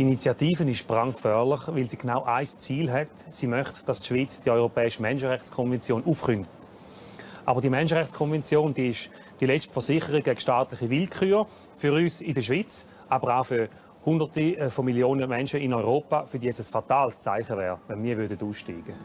Die Initiative ist brandgefährlich, weil sie genau ein Ziel hat. Sie möchte, dass die Schweiz die Europäische Menschenrechtskonvention aufkündigt. Aber die Menschenrechtskonvention die ist die letzte Versicherung gegen staatliche Willkür für uns in der Schweiz, aber auch für Hunderte von Millionen Menschen in Europa, für die es ein fatales Zeichen wäre, wenn wir aussteigen würden.